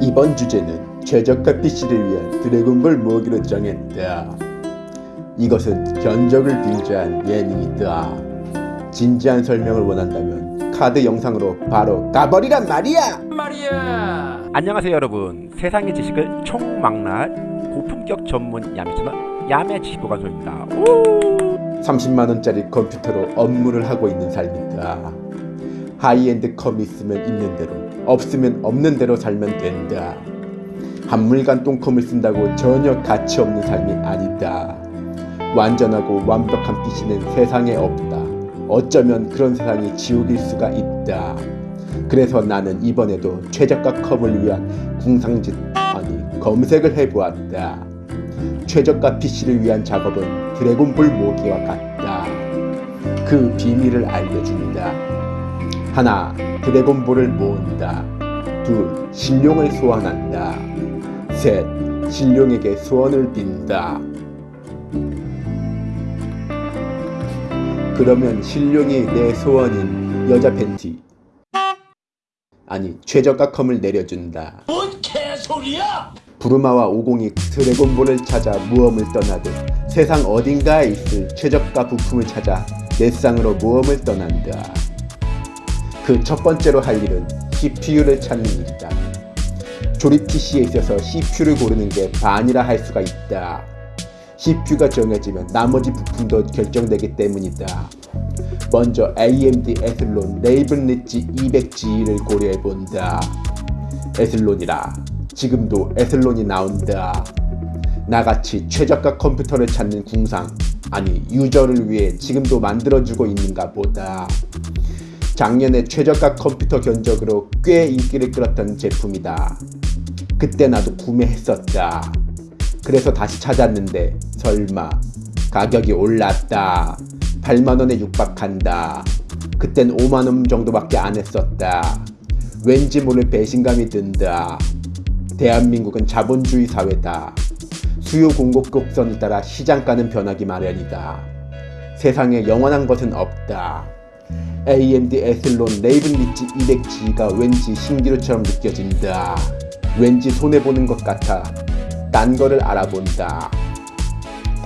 이번 주제는 최저가 PC를 위한 드래곤볼 모으기로 정했다. 이것은 견적을 빙자한 예능이다. 진지한 설명을 원한다면 카드 영상으로 바로 가버리란 말이야! 말이야. 안녕하세요 여러분 세상의 지식을 총망라할 고품격 전문 야매 채널 야매 지식보관소입니다 30만원짜리 컴퓨터로 업무를 하고 있는 삶이다. 하이엔드 컴이 있으면 있는 대로, 없으면 없는 대로 살면 된다. 한물간 똥컴을 쓴다고 전혀 가치 없는 삶이 아니다. 완전하고 완벽한 PC는 세상에 없다. 어쩌면 그런 세상이 지옥일 수가 있다. 그래서 나는 이번에도 최저가 컴을 위한 궁상짓 아니 검색을 해보았다. 최저가 PC를 위한 작업은 드래곤볼 모으기와 같다. 그 비밀을 알려준다. 하나, 드래곤볼을 모은다. 둘, 신룡을 소환한다. 셋, 신룡에게 소원을 빈다. 그러면 신룡이 내 소원인 여자 팬티 아니 최저가 컴을 내려준다. 뭔 개소리야? 부르마와 오공이 드래곤볼을 찾아 모험을 떠나듯 세상 어딘가에 있을 최저가 부품을 찾아 넷상으로 모험을 떠난다. 그 첫 번째로 할 일은 CPU를 찾는 일이다. 조립 PC에 있어서 CPU를 고르는 게 반이라 할 수가 있다. CPU가 정해지면 나머지 부품도 결정되기 때문이다. 먼저 AMD Athlon Raven Ridge 200G를 고려해본다. Athlon이라 지금도 에슬론이 나온다. 나같이 최저가 컴퓨터를 찾는 궁상 아니 유저를 위해 지금도 만들어주고 있는가 보다. 작년에 최저가 컴퓨터 견적으로 꽤 인기를 끌었던 제품이다. 그때 나도 구매했었다. 그래서 다시 찾았는데 설마 가격이 올랐다. 8만원에 육박한다. 그땐 5만원 정도밖에 안 했었다. 왠지 모를 배신감이 든다. 대한민국은 자본주의 사회다. 수요 공급 곡선을 따라 시장가는 변하기 마련이다. 세상에 영원한 것은 없다. AMD Athlon Raven Ridge 200G가 왠지 신기루처럼 느껴진다. 왠지 손해보는 것 같아. 딴 거를 알아본다.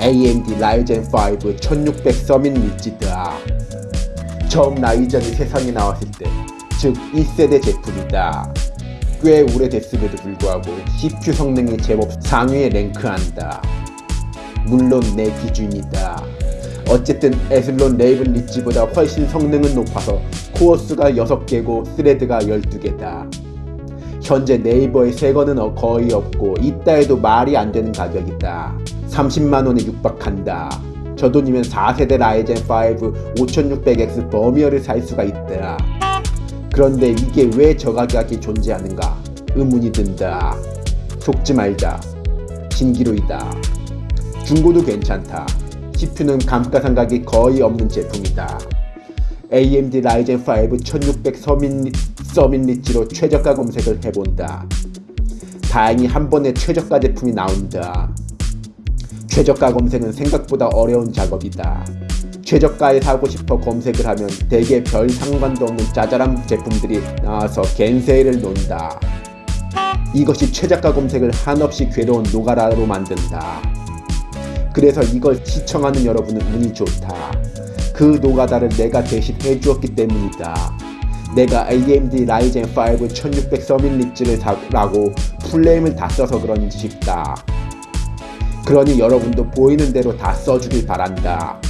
AMD Ryzen 5 1600 Summit Ridge다. 처음 Ryzen이 세상에 나왔을 때, 즉 1세대 제품이다. 꽤 오래됐음에도 불구하고 CPU 성능이 제법 상위에 랭크한다. 물론 내 기준이다. 어쨌든 Athlon Raven Ridge보다 훨씬 성능은 높아서 코어 수가 6개고 thread가 12개다. 현재 네이버에 새 거는 거의 없고 해도 말이 안 되는 가격이다. 30만원에 육박한다. 저 돈이면 4세대 라이젠 5 5600X 버미어를 살 수가 있다. 그런데 이게 왜 저 가격이 존재하는가 의문이 든다. 속지 말자. 신기루이다. 중고도 괜찮다. CPU는 감가상각이 거의 없는 제품이다. AMD 라이젠 5 1600 서민, 서민 리치로 최저가 검색을 해본다. 다행히 한 번에 최저가 제품이 나온다. 최저가 검색은 생각보다 어려운 작업이다. 최저가에 사고 싶어 검색을 하면 대개 별 상관도 없는 짜잘한 제품들이 나와서 겐세이를 논다. 이것이 최저가 검색을 한없이 괴로운 노가다로 만든다. 그래서 이걸 시청하는 여러분은 운이 좋다. 그 노가다를 내가 대신 해주었기 때문이다. 내가 AMD Ryzen 5 1600 Summit Ridge를 사라고 플레임을 다 써서 그런지 싶다. 그러니 여러분도 보이는 대로 다 써주길 바란다.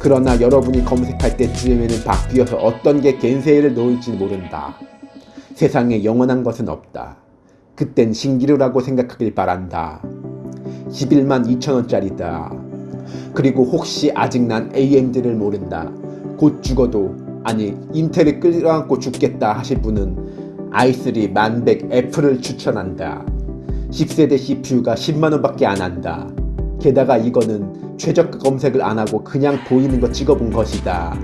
그러나 여러분이 검색할 때쯤에는 바뀌어서 어떤 게 겐세일을 놓을지 모른다. 세상에 영원한 것은 없다. 그땐 신기루라고 생각하길 바란다. 11만 2천원짜리다. 그리고 혹시 아직 난 AMD를 모른다. 곧 죽어도 아니 인텔을 끌어안고 죽겠다 하실 분은 i3 1100 F를 추천한다. 10세대 CPU가 10만원 밖에 안 한다. 게다가 이거는 최저가 검색을 안하고 그냥 보이는 거 찍어본 것이다.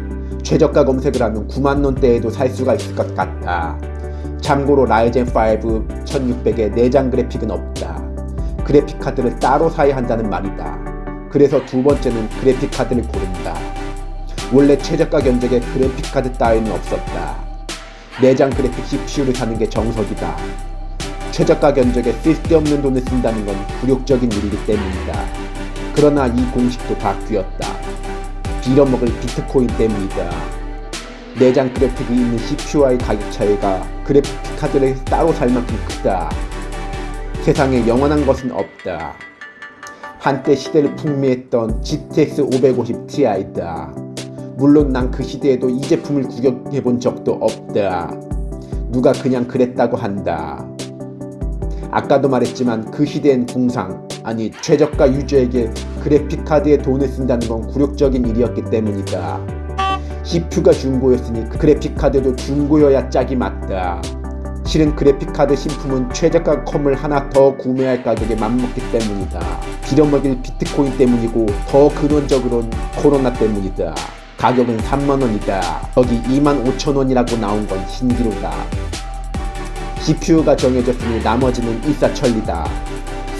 최저가 검색을 하면 9만원대에도 살 수가 있을 것 같다. 참고로 라이젠 5 1600에 내장 그래픽은 없다. 그래픽 카드를 따로 사야 한다는 말이다. 그래서 두 번째는 그래픽 카드를 고른다. 원래 최저가 견적에 그래픽 카드 따위는 없었다. 내장 그래픽 CPU를 사는 게 정석이다. 최저가 견적에 쓸데없는 돈을 쓴다는 건 굴욕적인 일이기 때문이다. 그러나 이 공식도 바뀌었다. 빌어먹을 비트코인 때문이다. 내장 그래픽이 있는 CPU와의 가격 차이가 그래픽 카드를 따로 살 만큼 크다. 세상에 영원한 것은 없다. 한때 시대를 풍미했던 GTX 550 Ti다. 물론 난 그 시대에도 이 제품을 구경해 본 적도 없다. 누가 그냥 그랬다고 한다. 아까도 말했지만 그 시대엔 궁상, 아니 최저가 유저에게 그래픽카드에 돈을 쓴다는 건 굴욕적인 일이었기 때문이다. CPU가 중고였으니 그 그래픽카드도 중고여야 짝이 맞다. 실은 그래픽카드 신품은 최저가 컴을 하나 더 구매할 가격에 맞먹기 때문이다. 빌어먹일 비트코인 때문이고 더 근원적으로는 코로나 때문이다. 가격은 3만원이다. 거기 2만 5천원이라고 나온 건 신기루다. CPU가 정해졌으니 나머지는 일사천리다.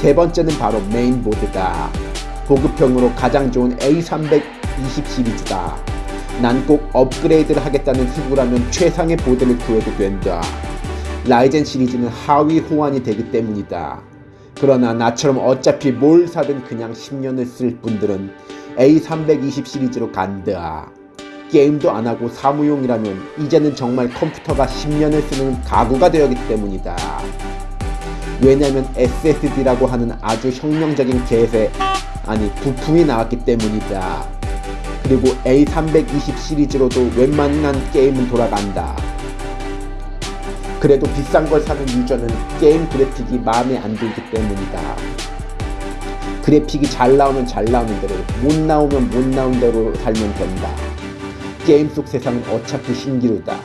세 번째는 바로 메인보드다. 보급형으로 가장 좋은 A320 시리즈다. 난 꼭 업그레이드를 하겠다는 수구라면 최상의 보드를 구해도 된다. 라이젠 시리즈는 하위 호환이 되기 때문이다. 그러나 나처럼 어차피 뭘 사든 그냥 10년을 쓸 분들은 A320 시리즈로 간다. 게임도 안 하고 사무용이라면 이제는 정말 컴퓨터가 10년을 쓰는 가구가 되었기 때문이다. 왜냐면 SSD라고 하는 아주 혁명적인 개세, 아니 부품이 나왔기 때문이다. 그리고 A320 시리즈로도 웬만한 게임은 돌아간다. 그래도 비싼 걸 사는 유저는 게임 그래픽이 마음에 안 들기 때문이다. 그래픽이 잘 나오면 잘 나오는 대로, 못 나오면 못 나온 대로 살면 된다. 게임 속 세상은 어차피 신기루다.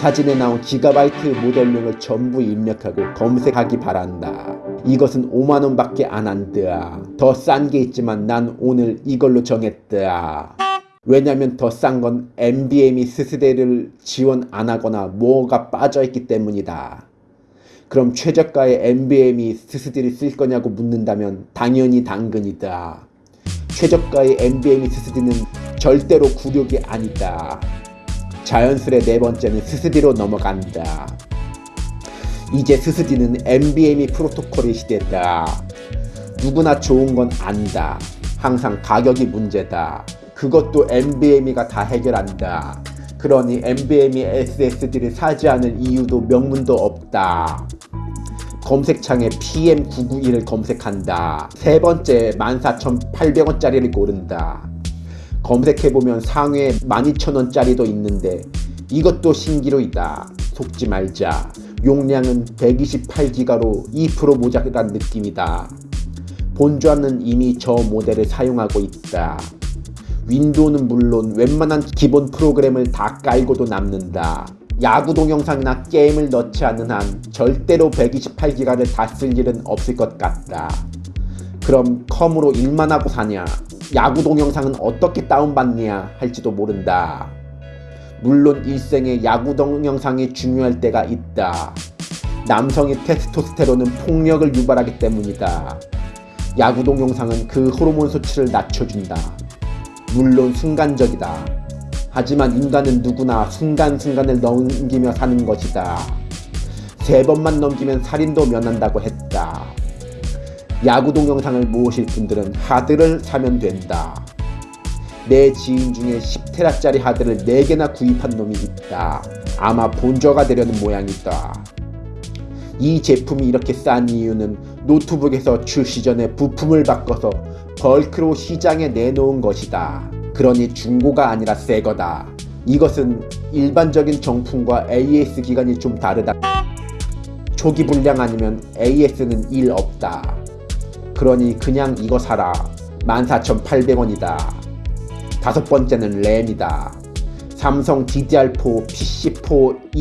사진에 나온 기가바이트 모델명을 전부 입력하고 검색하기 바란다. 이것은 5만원 밖에 안 한다. 더싼 게 있지만 난 오늘 이걸로 정했다. 왜냐면 더 싼건 NVMe 스스대를 지원 안 하거나 뭐가 빠져있기 때문이다. 그럼 최저가의 NVMe 스스디를 쓸 거냐고 묻는다면 당연히 당근이다. 최저가의 NVMe 스스디는 절대로 굴욕이 아니다. 자연스레 네 번째는 스스디로 넘어간다. 이제 스스디는 NVMe 프로토콜의 시대다. 누구나 좋은 건 안다. 항상 가격이 문제다. 그것도 NVMe가 다 해결한다. 그러니 NVMe SSD를 사지 않을 이유도 명분도 없다. 검색창에 PM991을 검색한다. 세 번째 14,800원짜리를 고른다. 검색해보면 상위에 12,000원짜리도 있는데 이것도 신기루이다. 속지 말자. 용량은 128기가로 2% 모자란 느낌이다. 본좌는 이미 저 모델을 사용하고 있다. 윈도우는 물론 웬만한 기본 프로그램을 다 깔고도 남는다. 야구 동영상이나 게임을 넣지 않는 한 절대로 128기가를 다 쓸 일은 없을 것 같다. 그럼 컴으로 일만 하고 사냐? 야구 동영상은 어떻게 다운받냐 할지도 모른다. 물론 일생에 야구 동영상이 중요할 때가 있다. 남성의 테스토스테론은 폭력을 유발하기 때문이다. 야구 동영상은 그 호르몬 수치를 낮춰준다. 물론 순간적이다. 하지만 인간은 누구나 순간순간을 넘기며 사는 것이다. 세 번만 넘기면 살인도 면한다고 했다. 야구 동영상을 모으실 분들은 하드를 사면 된다. 내 지인 중에 10테라짜리 하드를 4개나 구입한 놈이 있다. 아마 본저가 되려는 모양이다. 이 제품이 이렇게 싼 이유는 노트북에서 출시 전에 부품을 바꿔서 벌크로 시장에 내놓은 것이다. 그러니 중고가 아니라 새 거다. 이것은 일반적인 정품과 AS 기간이 좀 다르다. 초기 불량 아니면 AS는 일 없다. 그러니 그냥 이거 사라. 14,800원이다. 다섯 번째는 램이다. 삼성 DDR4 PC4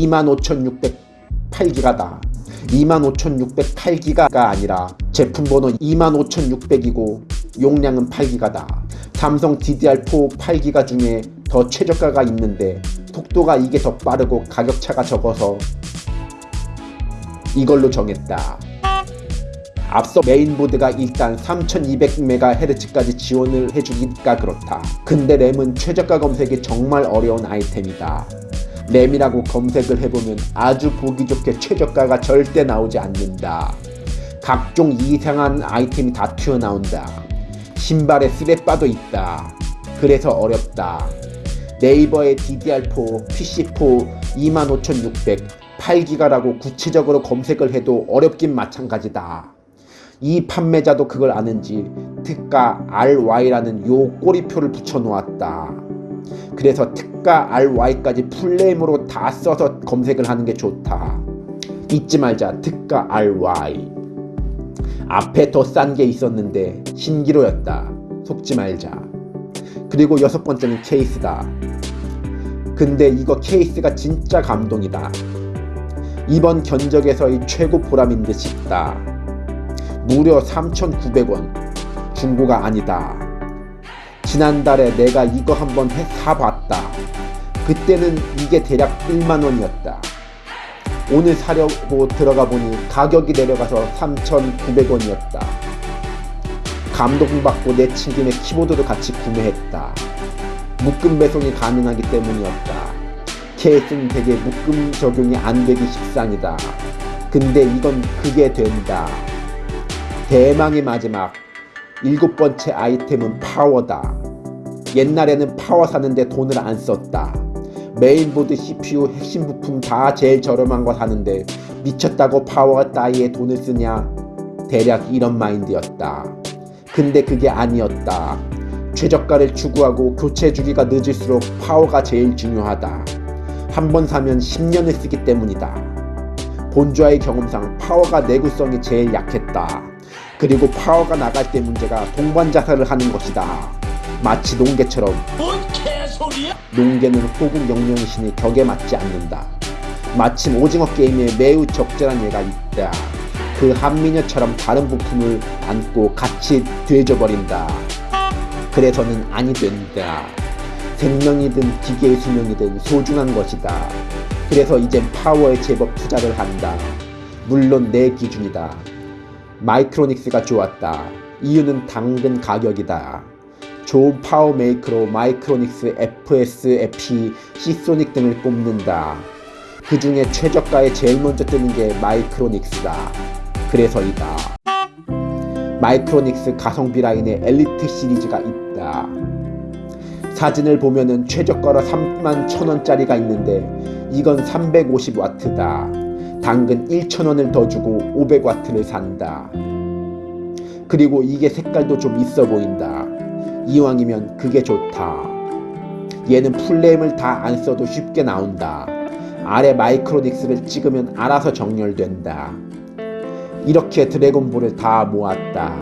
25,608기가다. 25,608기가가 아니라 제품 번호 25,600이고 용량은 8기가다. 삼성 DDR4 8기가 중에 더 최저가가 있는데 속도가 이게 더 빠르고 가격차가 적어서 이걸로 정했다. 앞서 메인보드가 일단 3200MHz까지 지원을 해주니까 그렇다. 근데 램은 최저가 검색이 정말 어려운 아이템이다. 램이라고 검색을 해보면 아주 보기 좋게 최저가가 절대 나오지 않는다. 각종 이상한 아이템이 다 튀어나온다. 신발에 스레빠도 있다. 그래서 어렵다. 네이버에 DDR4, PC4 25600, 8기가라고 구체적으로 검색을 해도 어렵긴 마찬가지다. 이 판매자도 그걸 아는지 특가 RY라는 요 꼬리표를 붙여놓았다. 그래서 특가 RY까지 풀네임으로 다 써서 검색을 하는 게 좋다. 잊지 말자 특가 RY. 앞에 더 싼 게 있었는데 신기로였다. 속지 말자. 그리고 여섯 번째는 케이스다. 근데 이거 케이스가 진짜 감동이다. 이번 견적에서의 최고 보람인 듯 싶다. 무려 3,900원. 중고가 아니다. 지난달에 내가 이거 한번 해 사봤다. 그때는 이게 대략 1만원이었다. 오늘 사려고 들어가 보니 가격이 내려가서 3,900원이었다. 감동받고 내 친 김에 키보드도 같이 구매했다. 묶음 배송이 가능하기 때문이었다. 케이스는 되게 묶음 적용이 안 되기 십상이다. 근데 이건 그게 된다. 대망의 마지막 일곱 번째 아이템은 파워다. 옛날에는 파워 사는데 돈을 안 썼다. 메인보드 CPU 핵심 부품 다 제일 저렴한 거 사는데 미쳤다고 파워 따위에 돈을 쓰냐? 대략 이런 마인드였다. 근데 그게 아니었다. 최저가를 추구하고 교체 주기가 늦을수록 파워가 제일 중요하다. 한 번 사면 10년을 쓰기 때문이다. 본좌의 경험상 파워가 내구성이 제일 약했다. 그리고 파워가 나갈 때 문제가 동반 자살을 하는 것이다. 마치 농개처럼 소리야? 농개는 호국 영령신이 격에 맞지 않는다. 마침 오징어 게임에 매우 적절한 예가 있다. 그 한미녀처럼 다른 부품을 안고 같이 되져버린다. 그래서는 아니 된다. 생명이든 기계의 수명이든 소중한 것이다. 그래서 이젠 파워에 제법 투자를 한다. 물론 내 기준이다. 마이크로닉스가 좋았다. 이유는 당근 가격이다. 좋은 파워 메이커로 마이크로닉스, FSP, Seasonic 등을 꼽는다. 그 중에 최저가에 제일 먼저 뜨는 게 마이크로닉스다. 그래서이다. 마이크로닉스 가성비 라인에 엘리트 시리즈가 있다. 사진을 보면은 최저가로 3만 1000원짜리가 있는데 이건 350와트다. 당근 1000원을 더 주고 500와트를 산다. 그리고 이게 색깔도 좀 있어 보인다. 이왕이면 그게 좋다. 얘는 풀네임을 다 안 써도 쉽게 나온다. 아래 마이크로닉스를 찍으면 알아서 정렬된다. 이렇게 드래곤볼을 다 모았다.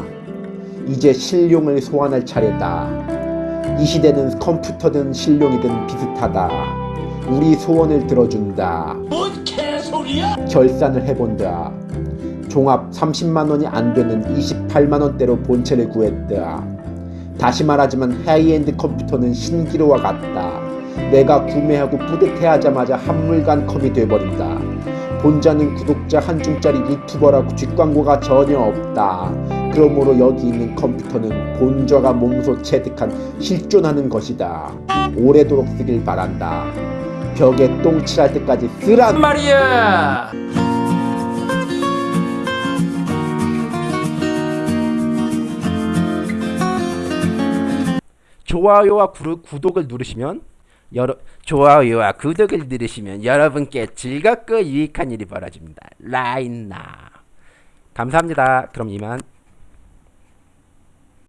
이제 신룡을 소환할 차례다. 이 시대는 컴퓨터든 신룡이든 비슷하다. 우리 소원을 들어준다. 뭔 개소리야? 결산을 해본다. 종합 30만원이 안 되는 28만원대로 본체를 구했다. 다시 말하지만 하이엔드 컴퓨터는 신기루와 같다. 내가 구매하고 뿌듯해하자마자 한물간 컴이 돼버린다. 본자는 구독자 한 중짜리 유튜버라고 뒷광고가 전혀 없다. 그러므로 여기 있는 컴퓨터는 본좌가 몸소 체득한 실존하는 것이다. 오래도록 쓰길 바란다. 벽에 똥 칠할 때까지 쓰란 말이야. 좋아요와 구, 구독을 누르시면 여러 좋아요와 구독을 누르시면 여러분께 즐겁고 유익한 일이 벌어집니다. 라인나 감사합니다. 그럼 이만